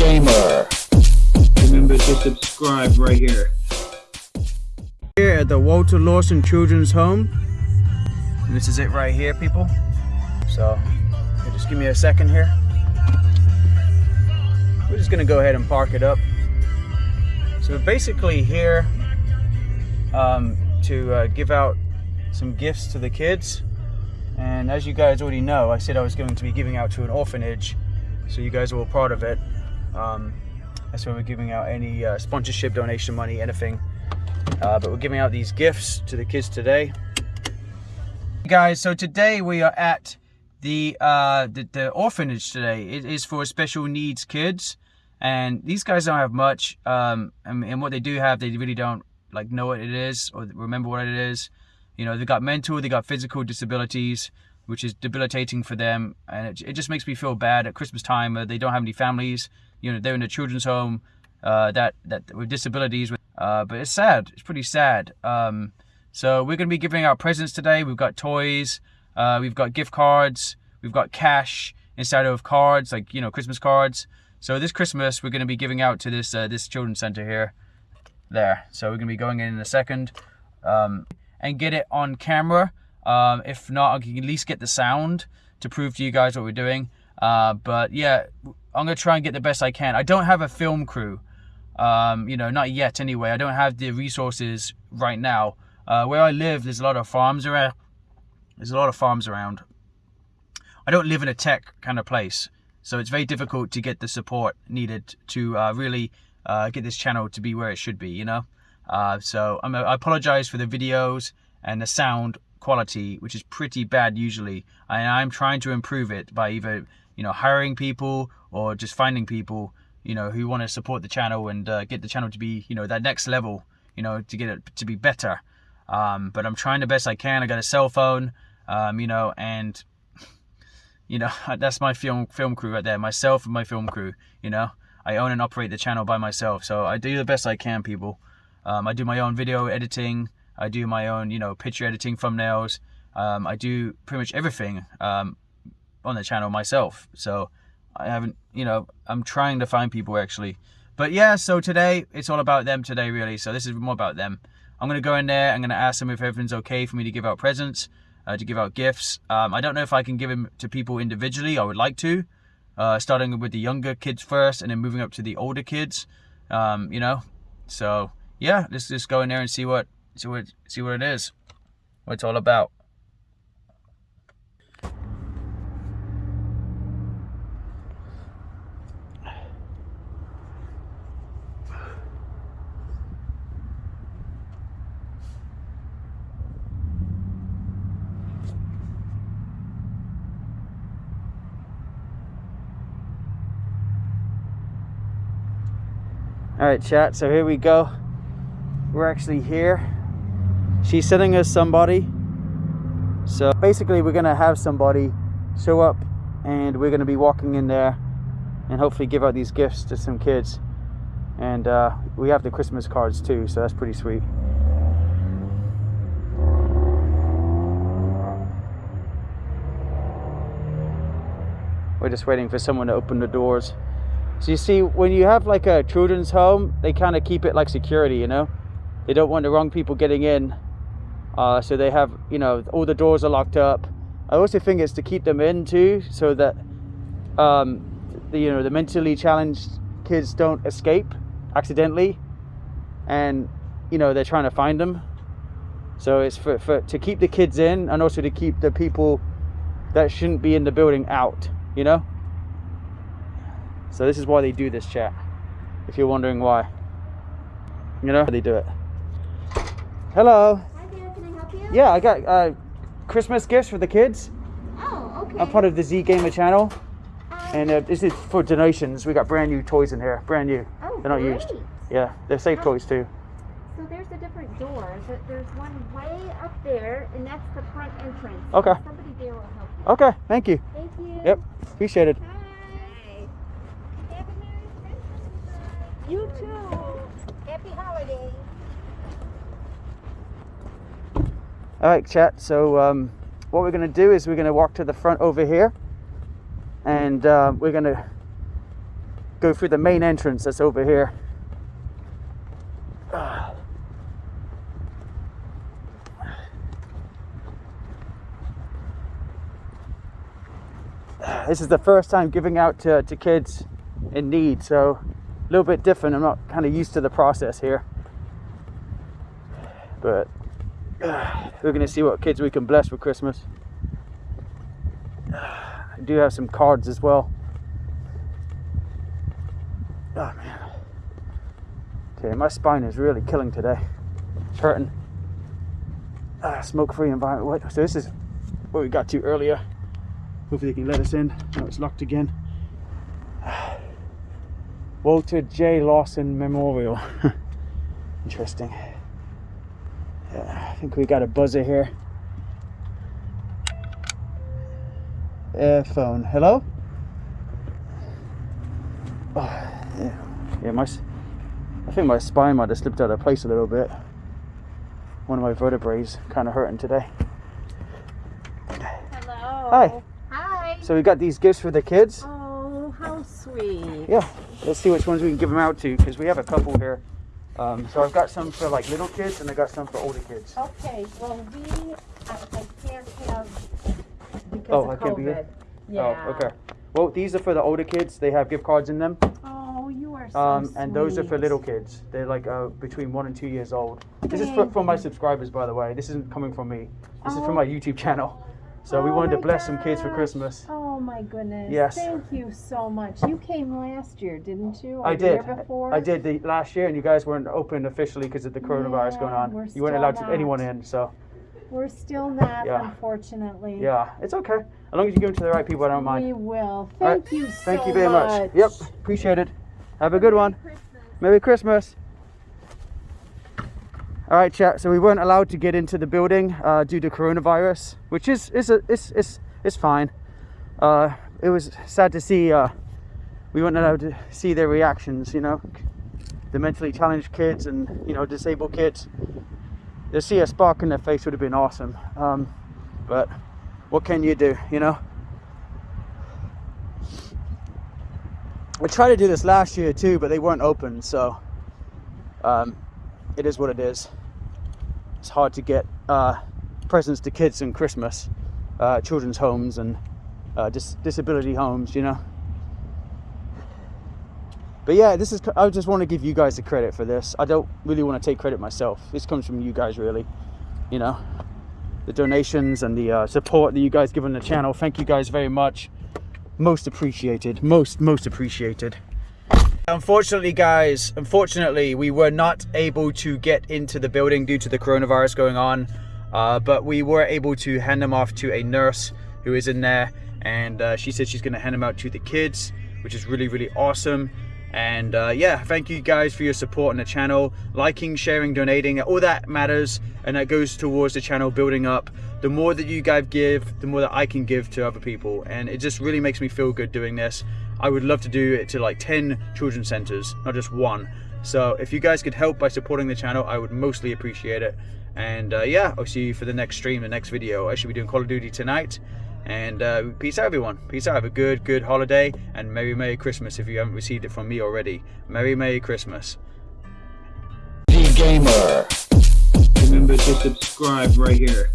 Gamer. Remember to subscribe right here. Here at the Walter Lawson Children's Home. And this is it right here, people. So, just give me a second here. We're just gonna go ahead and park it up. So basically here um, to uh, give out some gifts to the kids. And as you guys already know, I said I was going to be giving out to an orphanage. So you guys are all part of it. Um, that's why we're giving out any uh, sponsorship, donation money, anything. Uh, but we're giving out these gifts to the kids today. Guys, so today we are at the, uh, the, the orphanage today. It is for special needs kids. And these guys don't have much. Um, and, what they do have, they really don't like know what it is or remember what it is. You know, they've got mental, they got physical disabilities, which is debilitating for them. And it, it just makes me feel bad at Christmas time. Uh, they don't have any families. You know, they're in a children's home uh, that, that with disabilities. Uh, but it's sad. It's pretty sad. Um, so we're going to be giving out presents today. We've got toys. Uh, we've got gift cards. We've got cash inside of cards, like, you know, Christmas cards. So this Christmas, we're going to be giving out to this uh, this children's center here, there. So we're going to be going in in a second um, and get it on camera. Um, if not, I can at least get the sound to prove to you guys what we're doing. Uh, but yeah, I'm going to try and get the best I can. I don't have a film crew, um, you know, not yet anyway. I don't have the resources right now. Uh, where I live, there's a lot of farms around. There's a lot of farms around. I don't live in a tech kind of place. So it's very difficult to get the support needed to uh, really uh, get this channel to be where it should be, you know? Uh, so I'm, I apologize for the videos and the sound quality, which is pretty bad usually. And I'm trying to improve it by either, you know, hiring people or just finding people, you know, who want to support the channel and uh, get the channel to be, you know, that next level, you know, to get it to be better. Um, but I'm trying the best I can. I got a cell phone, um, you know, and you know, that's my film film crew right there. Myself and my film crew. You know, I own and operate the channel by myself, so I do the best I can, people. Um, I do my own video editing. I do my own, you know, picture editing, thumbnails. Um, I do pretty much everything um, on the channel myself. So I haven't, you know, I'm trying to find people actually. But yeah, so today it's all about them today, really. So this is more about them. I'm gonna go in there. I'm gonna ask them if everything's okay for me to give out presents uh, to give out gifts. Um, I don't know if I can give them to people individually. I would like to, uh, starting with the younger kids first and then moving up to the older kids. Um, you know, so yeah, let's just go in there and see what see what see what it is, what it's all about. All right, chat, so here we go. We're actually here. She's sending us somebody. So basically we're gonna have somebody show up and we're gonna be walking in there and hopefully give out these gifts to some kids. And uh, we have the Christmas cards too, so that's pretty sweet. We're just waiting for someone to open the doors. So you see, when you have like a children's home, they kind of keep it like security, you know? They don't want the wrong people getting in. Uh, so they have, you know, all the doors are locked up. I also think it's to keep them in too, so that, um, the, you know, the mentally challenged kids don't escape accidentally. And, you know, they're trying to find them. So it's for, for to keep the kids in and also to keep the people that shouldn't be in the building out, you know? So this is why they do this chat. If you're wondering why. You know how they do it. Hello. Hi there, can I help you? Yeah, I got uh, Christmas gifts for the kids. Oh, okay. I'm part of the Z Gamer channel. Um, And uh, this is for donations. We got brand new toys in here. Brand new. oh, They're not used. Yeah, they're safe How- toys too. So there's a different door. There- There's one way up there, and that's the front entrance. Okay. Somebody there will help you. Okay, thank you. Thank you. Yep, appreciate it. Hi. Have a Merry Christmas. You too. Happy holidays. All right, chat. So um, what we're going to do is we're going to walk to the front over here, and uh, we're going to go through the main entrance that's over here. This is the first time giving out to, to kids in need, so a little bit different. I'm not kind of used to the process here. But we're to see what kids we can bless for Christmas. I do have some cards as well. Oh man. Okay, my spine is really killing today. It's hurting. Ah, smoke-free environment. What? So this is what we got to earlier. Hopefully they can let us in. No, it's locked again. Walter J. Lawson Memorial. Interesting. Yeah, I think we got a buzzer here. Air phone. Hello? Oh, yeah. yeah, my. I think my spine might have slipped out of place a little bit. One of my vertebrae kind of hurting today. Hello. Hi. Hi. So we got these gifts for the kids. Oh, how sweet. Yeah, let's see which ones we can give them out to because we have a couple here. Um, so I've got some for like little kids and I got some for older kids. Okay, well, we, I, I can't have, because Oh, of I can't be here? Yeah. Oh, okay. Well, these are for the older kids. They have gift cards in them. Oh, you are so Um, and those are for sweet. little kids. They're like uh, between one and two years old. This is for, for my subscribers, by the way. This isn't coming from me. This is Oh. from my YouTube channel. So we Oh wanted to my bless some kids for gosh. Christmas. Oh my goodness. Yes. Thank you so much. You came last year, didn't you? Or I did. I did the last year, and you guys weren't open officially because of the coronavirus going on. we're You weren't allowed to anyone in. So We're still not, Yeah. unfortunately. yeah, it's okay. As long as you give them to the right people, I don't mind. We will. All right. Thank you so Thank you very much. much. Yep, appreciate it. Have a good one. Christmas. Merry Christmas. All right, chat. So we weren't allowed to get into the building uh, due to coronavirus, which is is a, it's it's it's fine. Uh, it was sad to see uh, we weren't allowed to see their reactions. You know, the mentally challenged kids and you know disabled kids. To see a spark in their face would have been awesome. Um, but what can you do? You know. I tried to do this last year too, but they weren't open, so um, it is what it is. It's hard to get uh, presents to kids in Christmas, uh, children's homes and uh, dis- disability homes, you know. But yeah, this is. I just want to give you guys the credit for this. I don't really want to take credit myself. This comes from you guys, really. You know, the donations and the uh, support that you guys give on the channel. Thank you guys very much most appreciated most most appreciated unfortunately guys unfortunately we were not able to get into the building due to the coronavirus going on uh, but we were able to hand them off to a nurse who is in there and uh, she said she's going to hand them out to the kids which is really really awesome. And uh, yeah thank you guys for your support on the channel. Liking sharing donating all that matters. And that goes towards the channel building up. The more that you guys give the more that i can give to other people. And it just really makes me feel good doing this. I would love to do it to like 10 children's centers not just one. So if you guys could help by supporting the channel i would mostly appreciate it. And uh, yeah i'll see you for the next stream the next video. I should be doing call of duty tonight and uh, peace out, everyone. Peace out. Have a good, good holiday and Merry, Merry Christmas if you haven't received it from me already. Merry, Merry Christmas. The gamer. Remember to subscribe right here.